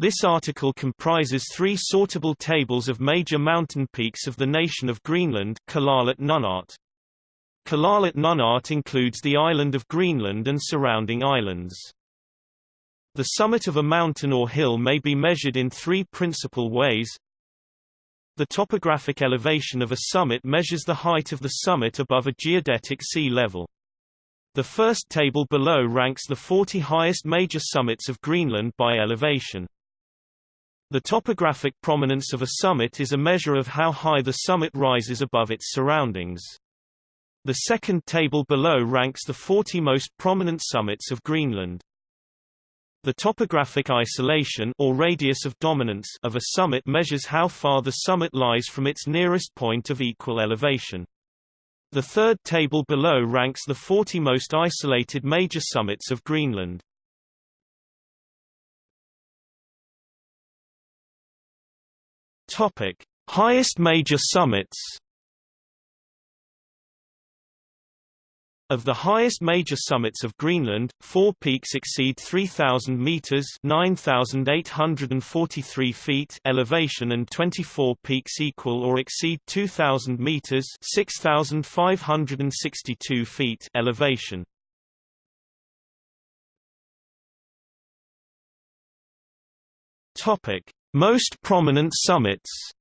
This article comprises three sortable tables of major mountain peaks of the nation of Greenland Kalaallit Nunaat. Kalaallit Nunaat includes the island of Greenland and surrounding islands. The summit of a mountain or hill may be measured in three principal ways. The topographic elevation of a summit measures the height of the summit above a geodetic sea level. The first table below ranks the 40 highest major summits of Greenland by elevation. The topographic prominence of a summit is a measure of how high the summit rises above its surroundings. The second table below ranks the 40 most prominent summits of Greenland. The topographic isolation or radius of dominance of a summit measures how far the summit lies from its nearest point of equal elevation. The third table below ranks the 40 most isolated major summits of Greenland. Topic: Highest major summits. Of the highest major summits of Greenland, four peaks exceed 3,000 meters (9,843 feet) elevation, and 24 peaks equal or exceed 2,000 meters (6,562 feet) elevation. Topic: most prominent summits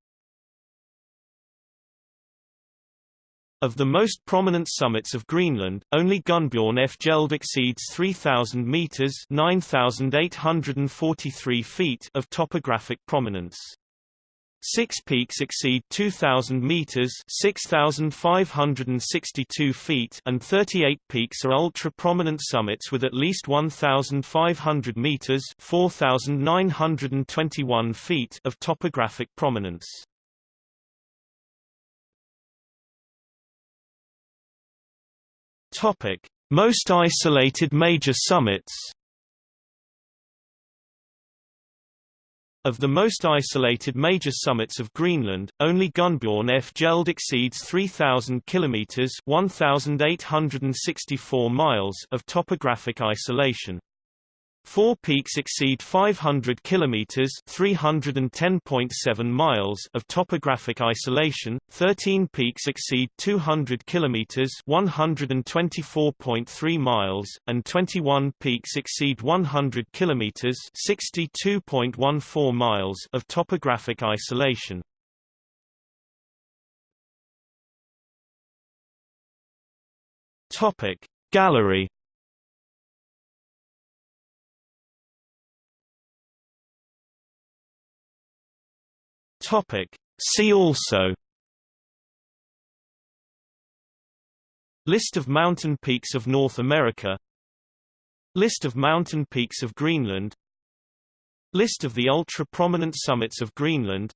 Of the most prominent summits of Greenland, only Gunnbjorn Fjeld exceeds 3,000 meters (9,843 feet) of topographic prominence. Six peaks exceed 2,000 meters (6,562 feet), and 38 peaks are ultra-prominent summits with at least 1,500 meters (4,921 feet) of topographic prominence. Topic: Most isolated major summits. Of the most isolated major summits of Greenland, only Gunnbjorn Fjeld exceeds 3,000 kilometers (1,864 miles) of topographic isolation. Four peaks exceed 500 kilometers (310.7 miles) of topographic isolation. 13 peaks exceed 200 kilometers (124.3 miles), and 21 peaks exceed 100 kilometers (62.14 miles) of topographic isolation. Topic Gallery Topic. See also List of mountain peaks of North America List of mountain peaks of Greenland List of the ultra-prominent summits of Greenland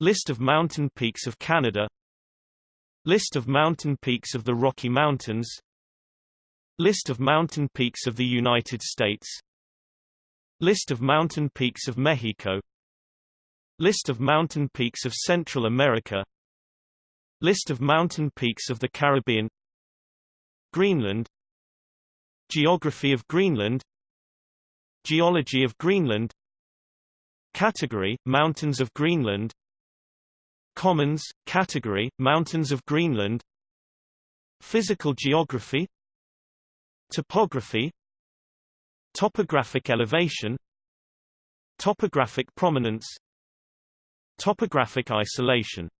List of mountain peaks of Canada List of mountain peaks of the Rocky Mountains List of mountain peaks of the United States List of mountain peaks of Mexico List of mountain peaks of Central America. List of mountain peaks of the Caribbean. Greenland. Geography of Greenland. Geology of Greenland. Category – Mountains of Greenland. Commons – Category – Mountains of Greenland. Physical geography. Topography. Topographic elevation. Topographic prominence Topographic isolation